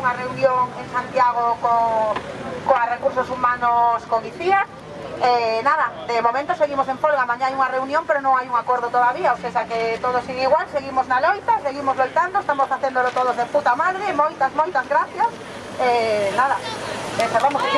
unha reunión en Santiago co, coa recursos humanos con ICIAS eh, nada, de momento seguimos en folga, mañá hai unha reunión pero non hai un acordo todavía, o sea que todo sigue igual, seguimos na loita, seguimos loitando, estamos facéndolo todos de puta madre, moitas, moitas gracias, eh, nada, eh, cerramos que